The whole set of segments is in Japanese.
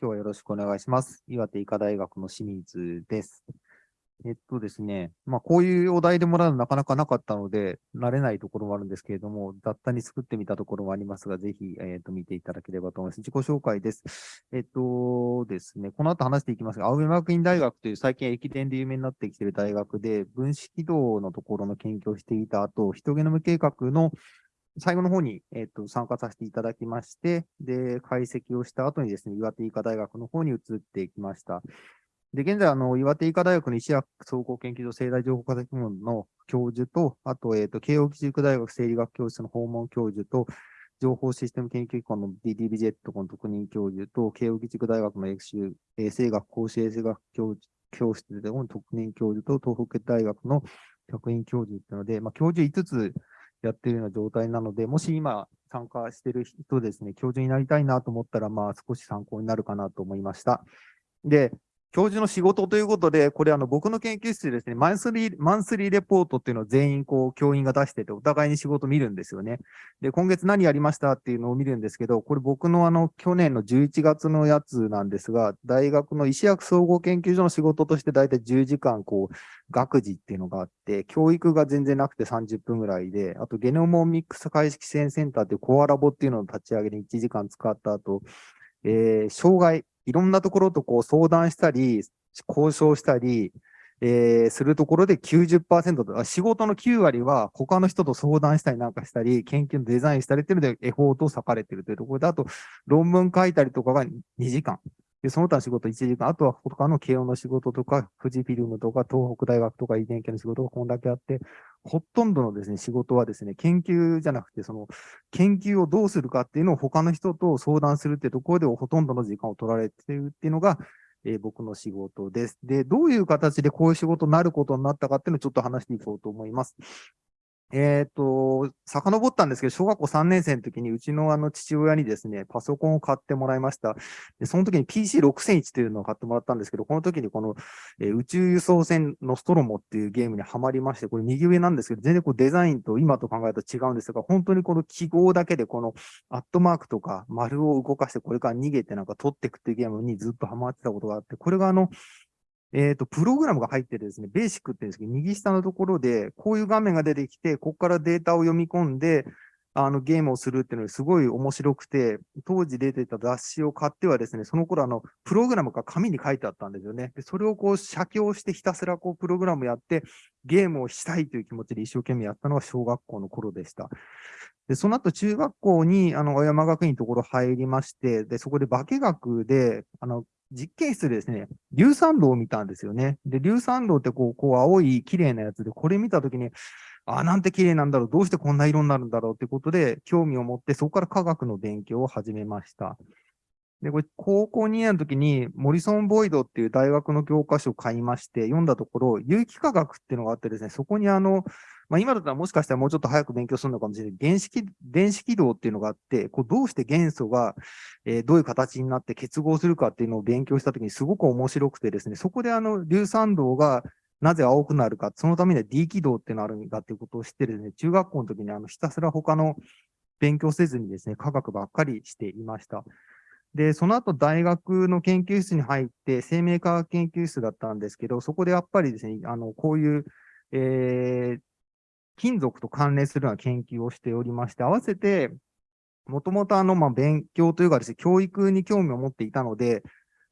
今日はよろしくお願いします。岩手医科大学の清水です。えっとですね、まあ、こういうお題でもらうのなかなかなかったので、慣れないところもあるんですけれども、雑多に作ってみたところもありますが、ぜひ、えっと、見ていただければと思います。自己紹介です。えっとですね、この後話していきますが、青山学院大学という最近駅伝で有名になってきている大学で、分子軌道のところの研究をしていた後、人ゲノム計画の最後の方に、えっと参加させていただきまして、で、解析をした後にですね、岩手医科大学の方に移っていきました。で、現在、あの、岩手医科大学の石薬総合研究所生態情報化学部門の教授と、あと、えっ、と、慶応義塾大学生理学教室の訪問教授と、情報システム研究機構の DDBJ の特任教授と、慶応義塾大学の衛生衛生学、公衆衛生学教教室での特任教授と、東北大学の客員教授っていうので、まあ、教授5つやってるような状態なので、もし今参加してる人ですね、教授になりたいなと思ったら、まあ、少し参考になるかなと思いました。で、教授の仕事ということで、これあの僕の研究室でですね、マンスリー、マンスリーレポートっていうのを全員こう教員が出してて、お互いに仕事見るんですよね。で、今月何やりましたっていうのを見るんですけど、これ僕のあの去年の11月のやつなんですが、大学の医師薬総合研究所の仕事として大体10時間こう、学事っていうのがあって、教育が全然なくて30分ぐらいで、あとゲノモミックス解析支援センターっていうコアラボっていうのを立ち上げに1時間使った後、えー、障害、いろんなところとこう相談したり、交渉したり、えー、するところで90%と、仕事の9割は他の人と相談したりなんかしたり、研究のデザインしたりっていうのでエフォートを割かれてるというところで、あと論文書いたりとかが2時間。で、その他の仕事1時間、あとは他の慶応の仕事とか、富士フィルムとか、東北大学とか遺伝系の仕事がこんだけあって、ほとんどのですね、仕事はですね、研究じゃなくて、その、研究をどうするかっていうのを他の人と相談するっていうところでほとんどの時間を取られてるっていうのが、えー、僕の仕事です。で、どういう形でこういう仕事になることになったかっていうのをちょっと話していこうと思います。えっ、ー、と、遡ったんですけど、小学校3年生の時にうちのあの父親にですね、パソコンを買ってもらいました。でその時に PC6001 というのを買ってもらったんですけど、この時にこの、えー、宇宙輸送船のストロモっていうゲームにはまりまして、これ右上なんですけど、全然こうデザインと今と考えると違うんですが、本当にこの記号だけでこのアットマークとか丸を動かしてこれから逃げてなんか取っていくっていうゲームにずっとハマってたことがあって、これがあの、えっ、ー、と、プログラムが入ってですね、ベーシックって言うんですけど、右下のところで、こういう画面が出てきて、ここからデータを読み込んで、あの、ゲームをするっていうのがすごい面白くて、当時出てた雑誌を買ってはですね、その頃あの、プログラムが紙に書いてあったんですよね。で、それをこう、写経してひたすらこう、プログラムやって、ゲームをしたいという気持ちで一生懸命やったのが小学校の頃でした。で、その後中学校に、あの、小山学院のところ入りまして、で、そこで化学で、あの、実験室でですね、硫酸銅を見たんですよね。で、硫酸銅ってこう、こう青い綺麗なやつで、これ見たときに、あ、なんて綺麗なんだろう、どうしてこんな色になるんだろうってことで、興味を持って、そこから科学の勉強を始めました。で、これ、高校2年の時に、モリソン・ボイドっていう大学の教科書を買いまして、読んだところ、有機化学っていうのがあってですね、そこにあの、まあ、今だったらもしかしたらもうちょっと早く勉強するのかもしれない。原子、電子軌道っていうのがあって、こうどうして元素が、えー、どういう形になって結合するかっていうのを勉強したときにすごく面白くてですね、そこであの、硫酸銅がなぜ青くなるか、そのためには D 軌道っていうのがあるんだっていうことを知ってですね、中学校の時にあの、ひたすら他の勉強せずにですね、科学ばっかりしていました。で、その後大学の研究室に入って、生命科学研究室だったんですけど、そこでやっぱりですね、あの、こういう、えー、金属と関連するような研究をしておりまして、合わせて、もともとあの、まあ、勉強というかですね、教育に興味を持っていたので、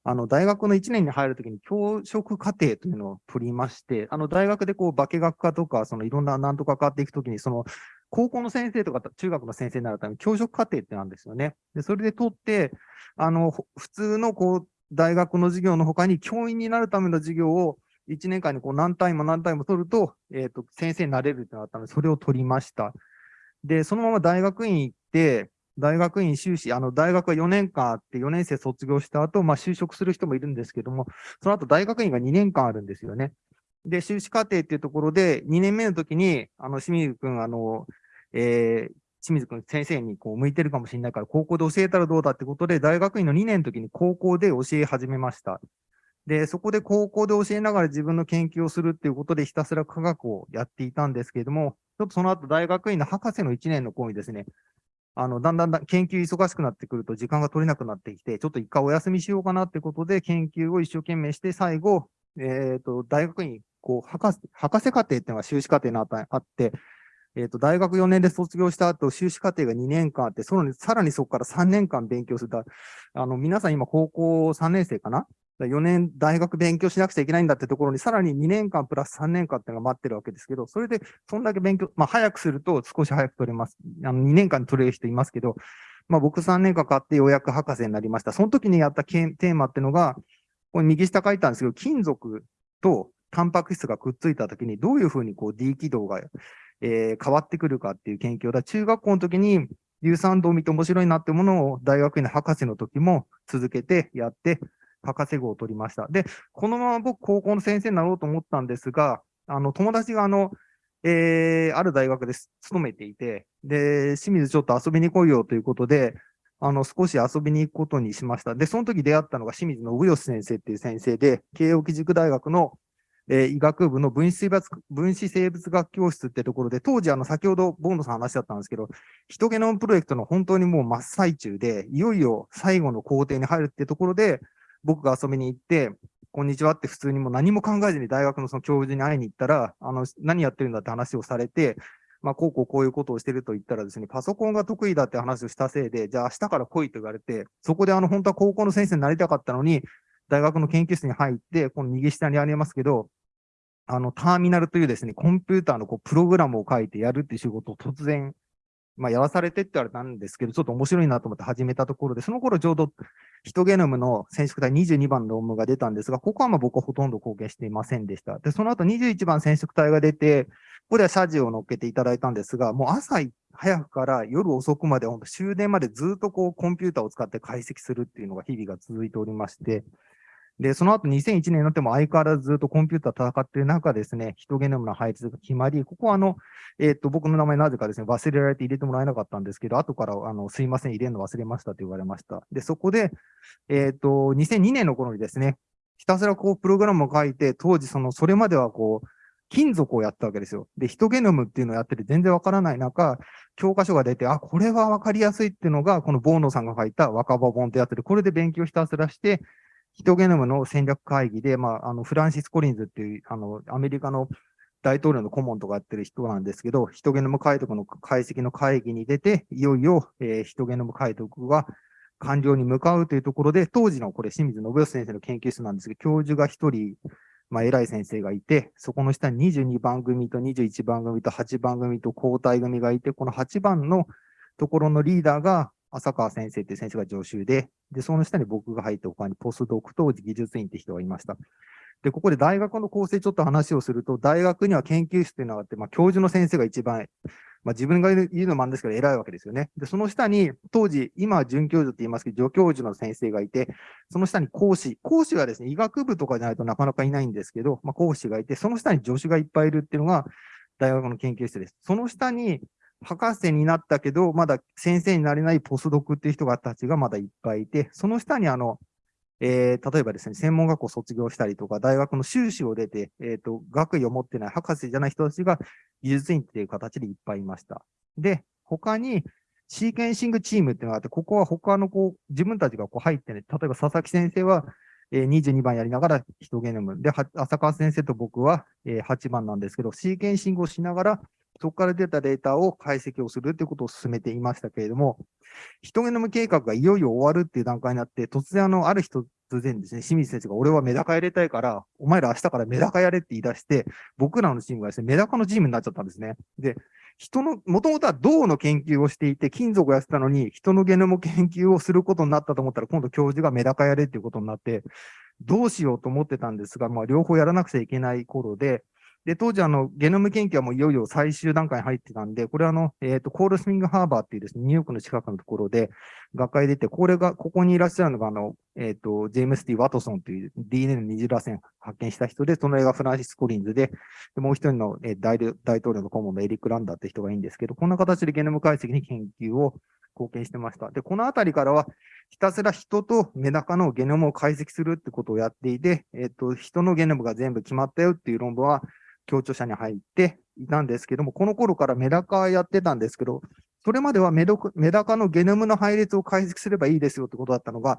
あの、大学の1年に入るときに教職課程というのを取りまして、あの、大学でこう、化学科とか、そのいろんななんとか変わっていくときに、その、高校の先生とか中学の先生になるために教職課程ってなんですよね。で、それで取って、あの、普通のこう、大学の授業の他に教員になるための授業を1年間にこう何単位も何単位も取ると、えっ、ー、と、先生になれるってなったので、それを取りました。で、そのまま大学院行って、大学院修士、あの、大学は4年間あって、4年生卒業した後、まあ、就職する人もいるんですけども、その後大学院が2年間あるんですよね。で、修士課程っていうところで、2年目の時に、あの、清水くん、あの、えー、清水くん先生にこう向いてるかもしれないから、高校で教えたらどうだってことで、大学院の2年の時に高校で教え始めました。で、そこで高校で教えながら自分の研究をするっていうことでひたすら科学をやっていたんですけれども、ちょっとその後大学院の博士の1年の子にですね、あの、だんだんだ研究忙しくなってくると時間が取れなくなってきて、ちょっと一回お休みしようかなってことで研究を一生懸命して、最後、えっ、ー、と、大学に、こう、博士、博士課程っていうのが修士課程にあって、えっ、ー、と、大学4年で卒業した後、修士課程が2年間あって、そのさらにそこから3年間勉強する。あの、皆さん今高校3年生かな4年大学勉強しなくちゃいけないんだってところに、さらに2年間プラス3年間っていうのが待ってるわけですけど、それで、そんだけ勉強、まあ、早くすると少し早く取れます。あの、2年間取れる人いますけど、まあ、僕3年間かかってようやく博士になりました。その時にやったテーマっていうのが、これ右下書いたんですけど、金属とタンパク質がくっついた時にどういうふうにこう D 軌道が、えー、変わってくるかっていう研究だ。中学校の時に有酸度を見て面白いなってものを大学院の博士の時も続けてやって、博士号を取りました。で、このまま僕、高校の先生になろうと思ったんですが、あの、友達があの、えー、ある大学で勤めていて、で、清水ちょっと遊びに来いよということで、あの、少し遊びに行くことにしました。で、その時出会ったのが清水信義先生っていう先生で、慶応義塾大学の、えー、医学部の分子生物分子生物学教室ってところで、当時、あの、先ほどボンドさん話だったんですけど、ヒトゲノムプロジェクトの本当にもう真っ最中で、いよいよ最後の工程に入るってところで、僕が遊びに行って、こんにちはって普通にも何も考えずに大学のその教授に会いに行ったら、あの、何やってるんだって話をされて、まあ、こうこうこういうことをしてると言ったらですね、パソコンが得意だって話をしたせいで、じゃあ明日から来いと言われて、そこであの、本当は高校の先生になりたかったのに、大学の研究室に入って、この右下にありますけど、あの、ターミナルというですね、コンピューターのこうプログラムを書いてやるっていう仕事を突然まあ、やらされてって言われたんですけど、ちょっと面白いなと思って始めたところで、その頃ちょうどヒトゲノムの染色体22番の論文が出たんですが、ここはまあ僕はほとんど貢献していませんでした。で、その後21番染色体が出て、ここでは謝辞を乗っけていただいたんですが、もう朝早くから夜遅くまで、終電までずっとこうコンピューターを使って解析するっていうのが日々が続いておりまして、で、その後2001年になっても相変わらずずっとコンピューター戦ってる中ですね、ヒトゲノムの配置が決まり、ここはあの、えっ、と、僕の名前なぜかですね、忘れられて入れてもらえなかったんですけど、後からあの、すいません、入れるの忘れましたと言われました。で、そこで、えっ、と、2002年の頃にですね、ひたすらこう、プログラムを書いて、当時その、それまではこう、金属をやったわけですよ。で、ヒトゲノムっていうのをやってて全然わからない中、教科書が出て、あ、これはわかりやすいっていうのが、このボーノさんが書いた若葉本ってやってる、これで勉強ひたすらして、ヒトゲノムの戦略会議で、まあ、あの、フランシス・コリンズっていう、あの、アメリカの大統領の顧問とかやってる人なんですけど、ヒトゲノム解読の解析の会議に出て、いよいよ、えー、ヒトゲノム解読が完了に向かうというところで、当時のこれ清水信義先生の研究室なんですけど、教授が一人、まあ、偉い先生がいて、そこの下に22番組と21番組と8番組と交代組がいて、この8番のところのリーダーが浅川先生って先生が助手で、で、その下に僕が入って他にポスドク当時技術員って人がいました。で、ここで大学の構成ちょっと話をすると、大学には研究室っていうのがあって、まあ、教授の先生が一番、まあ、自分が言うのもあるんですけど、偉いわけですよね。で、その下に、当時、今は准教授って言いますけど、助教授の先生がいて、その下に講師。講師はですね、医学部とかじゃないとなかなかいないんですけど、まあ、講師がいて、その下に助手がいっぱいいるっていうのが、大学の研究室です。その下に、博士になったけど、まだ先生になれないポスドクっていう人がたちがまだいっぱいいて、その下にあの、えー、例えばですね、専門学校卒業したりとか、大学の修士を出て、えっ、ー、と、学位を持ってない博士じゃない人たちが技術員っていう形でいっぱいいました。で、他に、シーケンシングチームっていうのがあって、ここは他のこう、自分たちがこう入ってね、例えば佐々木先生は、え、22番やりながらヒトゲノム。で、浅川先生と僕は、え、8番なんですけど、シーケンシングをしながら、そこから出たデータを解析をするということを進めていましたけれども、ヒトゲノム計画がいよいよ終わるっていう段階になって、突然あの、ある日突然ですね、清水先生が俺はメダカやりたいから、お前ら明日からメダカやれって言い出して、僕らのチームがですね、メダカのチームになっちゃったんですね。で、人の、もともとは銅の研究をしていて、金属をやってたのに、人のゲノム研究をすることになったと思ったら、今度教授がメダカやれっていうことになって、どうしようと思ってたんですが、まあ、両方やらなくちゃいけない頃で、で、当時、あの、ゲノム研究はもういよいよ最終段階に入ってたんで、これはあの、えっ、ー、と、コールスミングハーバーっていうですね、ニューヨークの近くのところで、学会出て、これが、ここにいらっしゃるのが、あの、えっ、ー、と、ジェームス・ティ・ワトソンという DNA の二次螺旋発見した人で、その映画フランシス・コリンズで、でもう一人の、えー、大大統領の顧問のエリック・ランダーって人がいいんですけど、こんな形でゲノム解析に研究を貢献してました。で、このあたりからは、ひたすら人とメダカのゲノムを解析するってことをやっていて、えっ、と、人のゲノムが全部決まったよっていう論文は、協調者に入っていたんですけども、この頃からメダカやってたんですけど、それまではメダカのゲノムの配列を解析すればいいですよってことだったのが、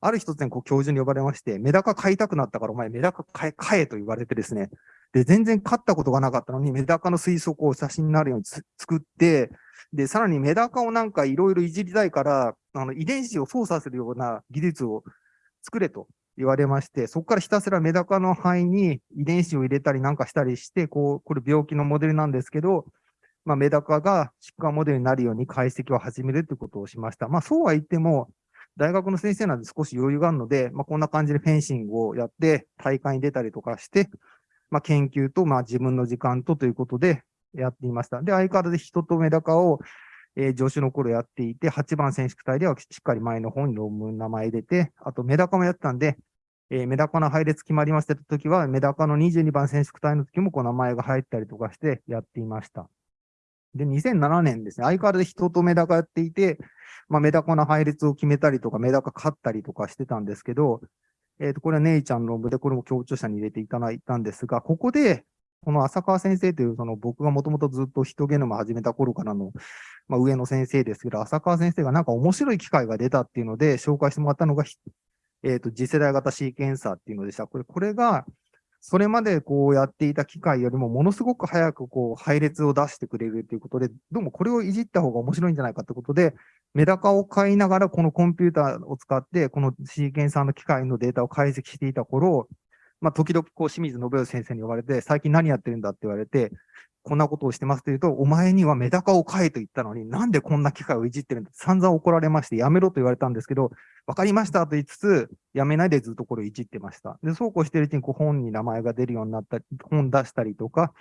ある一つにこう教授に呼ばれまして、メダカ飼いたくなったからお前メダカ飼え飼えと言われてですね、で、全然飼ったことがなかったのに、メダカの水槽を写真になるように作って、で、さらにメダカをなんかいろいろいじりたいから、あの遺伝子を操作するような技術を作れと。言われまして、そこからひたすらメダカの肺に遺伝子を入れたりなんかしたりして、こう、これ病気のモデルなんですけど、まあ、メダカが疾患モデルになるように解析を始めるということをしました。まあ、そうは言っても、大学の先生なんで少し余裕があるので、まあ、こんな感じでフェンシングをやって、大会に出たりとかして、まあ、研究と、まあ、自分の時間とということでやっていました。で、相変わらず人とメダカを、えー、助手の頃やっていて、8番選手区隊ではしっかり前の方に論文名前入れて、あとメダカもやってたんで、えー、メダカの配列決まりましたときは、メダカの22番選手区隊の時もこう名前が入ったりとかしてやっていました。で、2007年ですね、相変わらず人とメダカやっていて、まあ、メダカの配列を決めたりとか、メダカ飼ったりとかしてたんですけど、えっ、ー、と、これはネイちゃんの論文で、これも強調者に入れていただいたんですが、ここで、この浅川先生という、その僕がもともとずっとヒトゲノム始めた頃からの、まあ、上の先生ですけど、浅川先生がなんか面白い機会が出たっていうので、紹介してもらったのが、えっ、ー、と、次世代型シーケンサーっていうのでした。これ、これが、それまでこうやっていた機械よりもものすごく早くこう配列を出してくれるということで、どうもこれをいじった方が面白いんじゃないかということで、メダカを飼いながらこのコンピューターを使って、このシーケンサーの機械のデータを解析していた頃、まあ、時々こう清水信義先生に呼ばれて、最近何やってるんだって言われて、こんなことをしてますというと、お前にはメダカを飼えと言ったのに、なんでこんな機械をいじってるんだ散々怒られまして、やめろと言われたんですけど、わかりましたと言いつつ、やめないでずっとこれをいじってました。で、そうこうしてるうちにこう本に名前が出るようになったり、本出したりとか、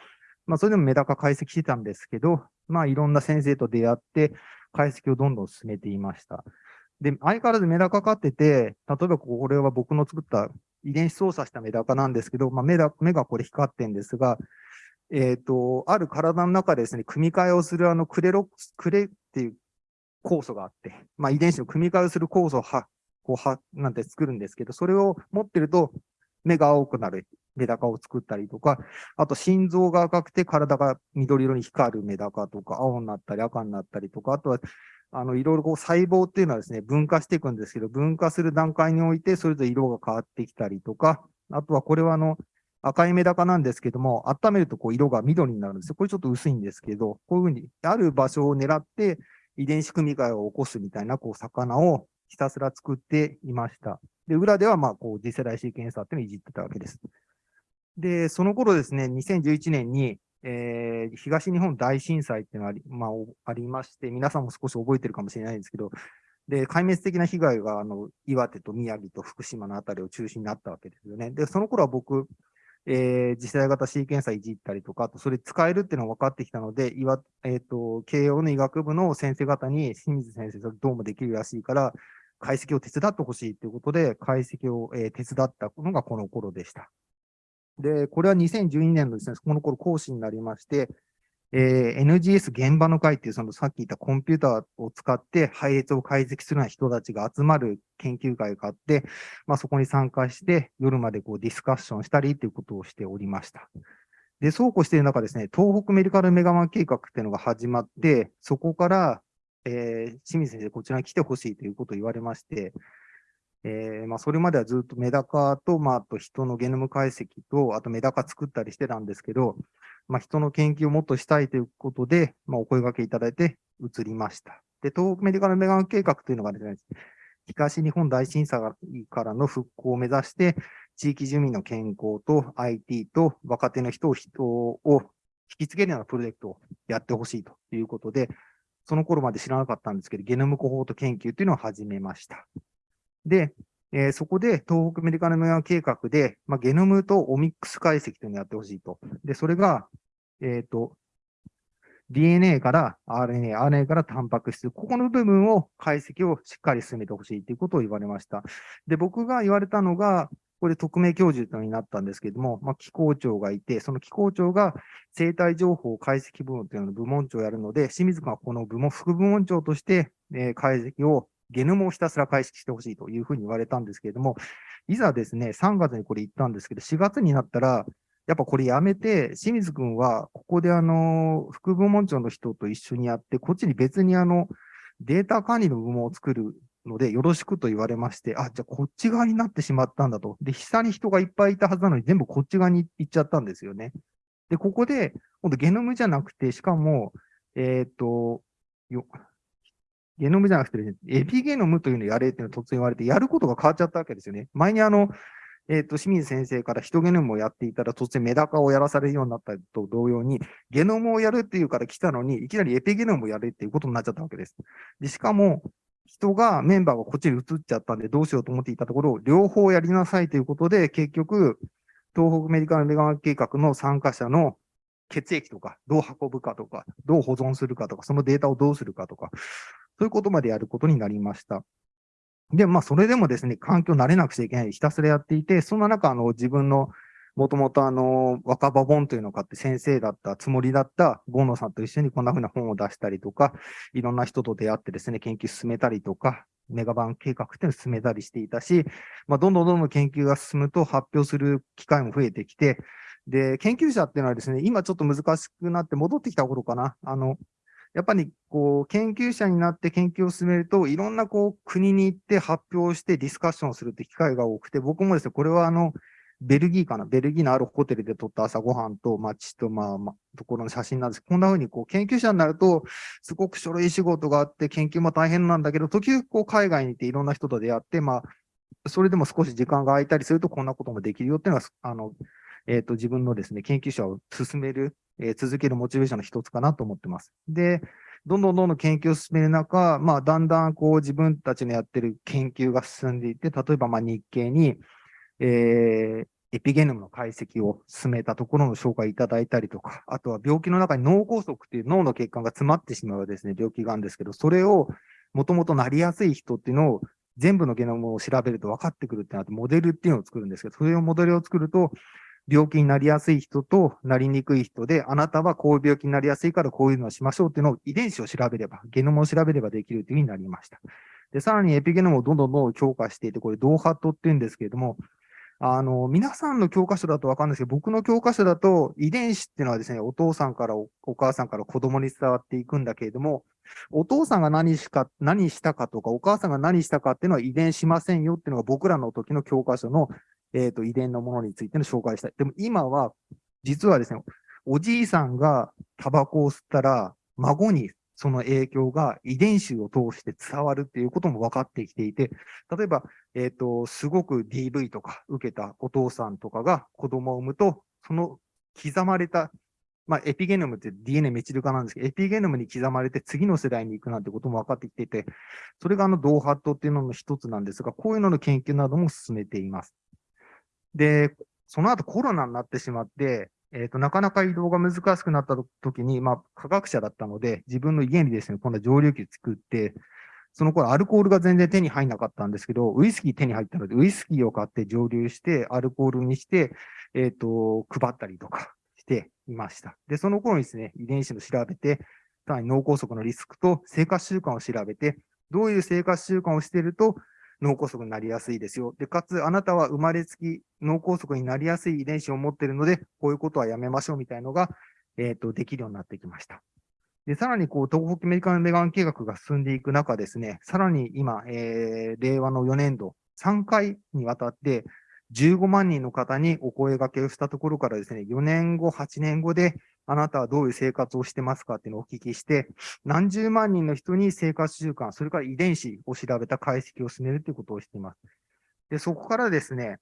まあ、それでもメダカ解析してたんですけど、まあ、いろんな先生と出会って、解析をどんどん進めていました。で、相変わらずメダカ飼ってて、例えばこれは僕の作った遺伝子操作したメダカなんですけど、まあ、目だ目がこれ光ってんですが、えっ、ー、と、ある体の中でですね、組み換えをするあのクレロ、クレっていう酵素があって、まあ、遺伝子の組み換えをする酵素をは、こうは、なんて作るんですけど、それを持ってると目が青くなるメダカを作ったりとか、あと心臓が赤くて体が緑色に光るメダカとか、青になったり赤になったりとか、あとは、あの、いろいろこう細胞っていうのはですね、分化していくんですけど、分化する段階において、それぞれ色が変わってきたりとか、あとはこれはあの、赤いメダカなんですけども、温めるとこう色が緑になるんですよ。これちょっと薄いんですけど、こういうふうに、ある場所を狙って遺伝子組み換えを起こすみたいな、こう、魚をひたすら作っていました。で、裏では、まあ、こう、次世代シーケンサーっていうのをいじってたわけです。で、その頃ですね、2011年に、えー、東日本大震災っていうのがあり,、まあ、ありまして、皆さんも少し覚えてるかもしれないんですけど、で、壊滅的な被害が、あの、岩手と宮城と福島のあたりを中心になったわけですよね。で、その頃は僕、えー、次世代型シーケンサーいじったりとか、あとそれ使えるっていうのが分かってきたので、岩、えっ、ー、と、慶応の医学部の先生方に、清水先生、それどうもできるらしいから、解析を手伝ってほしいということで、解析を、えー、手伝ったのがこの頃でした。で、これは2012年のですね、この頃講師になりまして、えー、NGS 現場の会っていう、そのさっき言ったコンピューターを使って配列を解析するような人たちが集まる研究会があって、まあ、そこに参加して、夜までこうディスカッションしたりということをしておりました。で、そうこうしている中ですね、東北メディカルメガマン計画っていうのが始まって、そこから、えー、清水先生、こちらに来てほしいということを言われまして、えー、まあ、それまではずっとメダカと、まあ、あと人のゲノム解析と、あとメダカ作ったりしてたんですけど、まあ、人の研究をもっとしたいということで、まあ、お声掛けいただいて移りました。で、東北メディカルメガン計画というのがですね、東日本大震災からの復興を目指して、地域住民の健康と IT と若手の人を人を引き継げるようなプロジェクトをやってほしいということで、その頃まで知らなかったんですけど、ゲノムコホート研究というのを始めました。で、えー、そこで東北メディカルメガ計画で、まあ、ゲノムとオミックス解析というのをやってほしいと。で、それが、えっ、ー、と、DNA から RNA、RNA からタンパク質、ここの部分を解析をしっかり進めてほしいということを言われました。で、僕が言われたのが、これ匿名教授というのになったんですけれども、まあ、機構長がいて、その機構長が生体情報解析部門というのの部門長をやるので、清水君はこの部門、副部門長として、えー、解析をゲノムをひたすら解析してほしいというふうに言われたんですけれども、いざですね、3月にこれ言ったんですけど、4月になったら、やっぱこれやめて、清水君は、ここであの、副部門長の人と一緒にやって、こっちに別にあの、データ管理の部門を作るので、よろしくと言われまして、あ、じゃあこっち側になってしまったんだと。で、下に人がいっぱいいたはずなのに、全部こっち側に行っちゃったんですよね。で、ここで、今度ゲノムじゃなくて、しかも、えっ、と、よ、ゲノムじゃなくて、エピゲノムというのをやれっていうのを突然言われて、やることが変わっちゃったわけですよね。前にあの、えっ、ー、と、清水先生からヒトゲノムをやっていたら突然メダカをやらされるようになったと同様に、ゲノムをやるっていうから来たのに、いきなりエピゲノムをやれっていうことになっちゃったわけです。で、しかも、人が、メンバーがこっちに移っちゃったんで、どうしようと思っていたところ、両方やりなさいということで、結局、東北メディカルメガン計画の参加者の血液とか、どう運ぶかとか、どう保存するかとか、そのデータをどうするかとか、そういうことまでやることになりました。で、まあ、それでもですね、環境慣れなくちゃいけない、ひたすらやっていて、そんな中、あの、自分の、もともとあの、若葉本というのを買って先生だったつもりだったゴンノさんと一緒にこんな風な本を出したりとか、いろんな人と出会ってですね、研究進めたりとか、メガバン計画っていうのを進めたりしていたし、まあ、どんどんどんどん研究が進むと発表する機会も増えてきて、で、研究者っていうのはですね、今ちょっと難しくなって戻ってきた頃かな。あの、やっぱりこう研究者になって研究を進めると、いろんなこう国に行って発表してディスカッションするって機会が多くて、僕もですね、これはあの、ベルギーかな、ベルギーのあるホテルで撮った朝ごはんと街と、まあ、まあ、ところの写真なんです。こんな風にこう研究者になると、すごく書類仕事があって、研究も大変なんだけど、時々こう海外に行っていろんな人と出会って、まあ、それでも少し時間が空いたりすると、こんなこともできるよっていうのが、あの、えっ、ー、と、自分のですね、研究者を進める、えー、続けるモチベーションの一つかなと思ってます。で、どんどんどんどん研究を進める中、まあ、だんだんこう自分たちのやってる研究が進んでいって、例えばまあ日経に、えー、エピゲノムの解析を進めたところの紹介いただいたりとか、あとは病気の中に脳梗塞っていう脳の血管が詰まってしまうですね、病気があるんですけど、それをもともとなりやすい人っていうのを全部のゲノムを調べると分かってくるってなって、モデルっていうのを作るんですけど、それをモデルを作ると、病気になりやすい人となりにくい人で、あなたはこういう病気になりやすいからこういうのをしましょうっていうのを遺伝子を調べれば、ゲノムを調べればできるというふうになりました。で、さらにエピゲノムをどんどんどん強化していて、これ、ドーハットっていうんですけれども、あの、皆さんの教科書だとわかるんですけど、僕の教科書だと遺伝子っていうのはですね、お父さんからお母さんから子供に伝わっていくんだけれども、お父さんが何しか、何したかとか、お母さんが何したかっていうのは遺伝しませんよっていうのが僕らの時の教科書の、えっ、ー、と、遺伝のものについての紹介したい。でも今は、実はですね、おじいさんがタバコを吸ったら、孫にその影響が遺伝子を通して伝わるっていうことも分かってきていて、例えば、えっ、ー、と、すごく DV とか受けたお父さんとかが子供を産むと、その刻まれた、まあ、エピゲノムって DNA メチル化なんですけど、エピゲノムに刻まれて次の世代に行くなんてことも分かってきていて、それがあの、ドーハットっていうのの一つなんですが、こういうのの研究なども進めています。で、その後コロナになってしまって、えっ、ー、と、なかなか移動が難しくなった時に、まあ、科学者だったので、自分の家にですね、今度は蒸留機作って、その頃アルコールが全然手に入んなかったんですけど、ウイスキー手に入ったので、ウイスキーを買って蒸留して、アルコールにして、えっ、ー、と、配ったりとかしていました。で、その頃にですね、遺伝子を調べて、さらに脳梗塞のリスクと生活習慣を調べて、どういう生活習慣をしていると、脳梗塞になりやすいですよ。で、かつ、あなたは生まれつき脳梗塞になりやすい遺伝子を持っているので、こういうことはやめましょうみたいのが、えっ、ー、と、できるようになってきました。で、さらに、こう、東北メディカルメガン計画が進んでいく中ですね、さらに今、えー、令和の4年度、3回にわたって、15万人の方にお声掛けをしたところからですね、4年後、8年後で、あなたはどういう生活をしてますかっていうのをお聞きして、何十万人の人に生活習慣、それから遺伝子を調べた解析を進めるということをしています。で、そこからですね、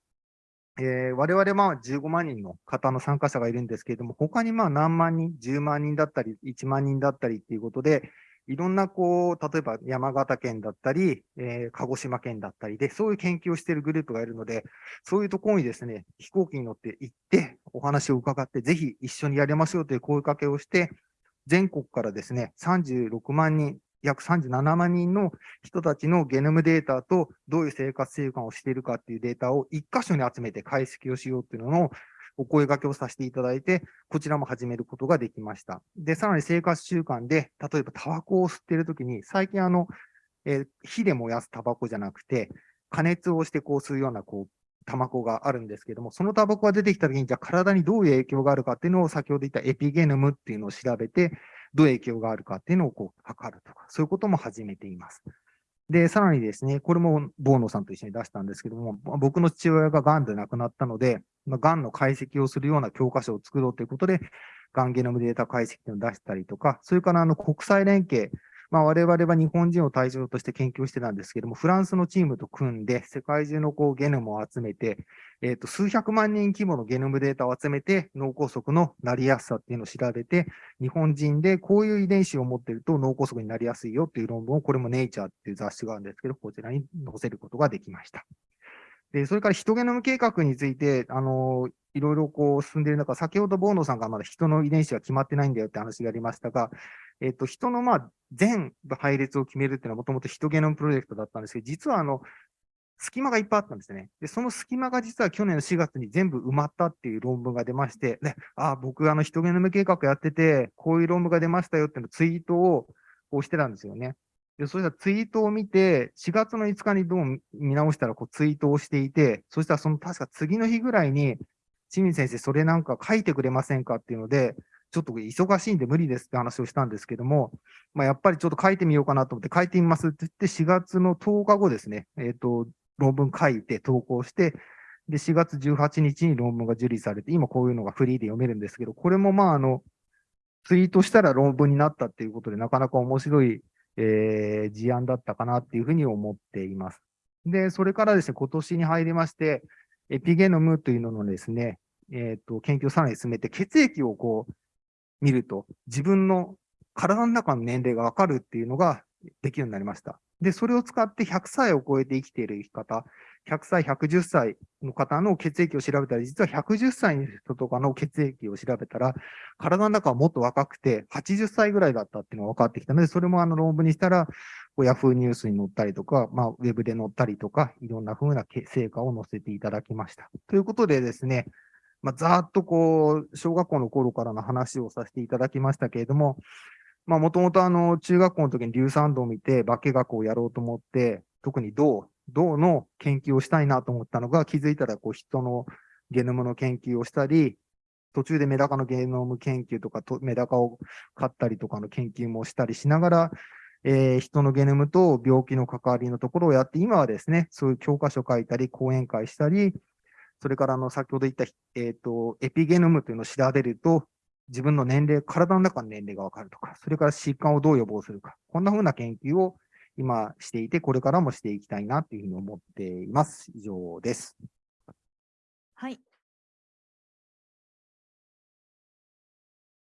えー、我々まあ15万人の方の参加者がいるんですけれども、他にまあ何万人、10万人だったり、1万人だったりっていうことで、いろんなこう、例えば山形県だったり、えー、鹿児島県だったりで、そういう研究をしているグループがいるので、そういうところにですね、飛行機に乗って行って、お話を伺って、ぜひ一緒にやりましょうという声かけをして、全国からですね、36万人、約37万人の人たちのゲノムデータとどういう生活習慣をしているかっていうデータを一箇所に集めて解析をしようっていうのをお声掛けをさせていただいて、こちらも始めることができました。で、さらに生活習慣で、例えばタバコを吸っているときに、最近あの、えー、火で燃やすタバコじゃなくて、加熱をしてこう吸うような、こう、タバコがあるんですけども、そのタバコが出てきたときに、じゃあ体にどういう影響があるかっていうのを先ほど言ったエピゲノムっていうのを調べて、どういう影響があるかっていうのをこう測るとか、そういうことも始めています。で、さらにですね、これもボーノさんと一緒に出したんですけども、僕の父親が癌で亡くなったので、まあ、癌の解析をするような教科書を作ろうということで、がんゲノムデータ解析を出したりとか、それからあの国際連携、まあ、我々は日本人を対象として研究してたんですけども、フランスのチームと組んで、世界中のこうゲノムを集めて、えー、と数百万人規模のゲノムデータを集めて、脳梗塞のなりやすさっていうのを調べて、日本人でこういう遺伝子を持ってると脳梗塞になりやすいよっていう論文を、これもネイチャーっていう雑誌があるんですけど、こちらに載せることができました。で、それからヒトゲノム計画について、あの、いろいろこう進んでいる中、先ほどボーノさんがまだ人の遺伝子が決まってないんだよって話がありましたが、えっと、人のまあ全配列を決めるっていうのはもともとヒトゲノムプロジェクトだったんですけど、実はあの、隙間がいっぱいあったんですね。で、その隙間が実は去年の4月に全部埋まったっていう論文が出まして、ね、ああ、僕あのヒトゲノム計画やってて、こういう論文が出ましたよっていうのツイートをこうしてたんですよね。で、そしたらツイートを見て、4月の5日にどう見直したらこうツイートをしていて、そしたらその確か次の日ぐらいに、清水先生、それなんか書いてくれませんかっていうので、ちょっと忙しいんで無理ですって話をしたんですけども、まあ、やっぱりちょっと書いてみようかなと思って書いてみますって言って、4月の10日後ですね、えっ、ー、と、論文書いて投稿して、で、4月18日に論文が受理されて、今こういうのがフリーで読めるんですけど、これもまあ、あの、ツイートしたら論文になったっていうことで、なかなか面白いえー、事案だったかなっていうふうに思っています。で、それからですね、今年に入りまして、エピゲノムというののですね、えっ、ー、と、研究をさらに進めて、血液をこう、見ると、自分の体の中の年齢がわかるっていうのができるようになりました。で、それを使って100歳を超えて生きている生き方、100歳、110歳の方の血液を調べたら、実は110歳の人とかの血液を調べたら、体の中はもっと若くて、80歳ぐらいだったっていうのが分かってきたので、それもあの論文にしたら、ヤフーニュースに載ったりとか、まあ、ウェブで載ったりとか、いろんな風な成果を載せていただきました。ということでですね、まあ、ざーっとこう、小学校の頃からの話をさせていただきましたけれども、まあ、もともとあの、中学校の時に硫酸度を見て、化学をやろうと思って、特に銅、銅の研究をしたいなと思ったのが、気づいたらこう人のゲノムの研究をしたり、途中でメダカのゲノム研究とかと、メダカを飼ったりとかの研究もしたりしながら、えー、人のゲノムと病気の関わりのところをやって、今はですね、そういう教科書書いたり、講演会したり、それからあの先ほど言った、えーと、エピゲノムというのを調べると、自分の年齢、体の中の年齢がわかるとか、それから疾患をどう予防するか、こんな風な研究を今していて、これからもしていきたいなというふうに思っています。以上です。はい、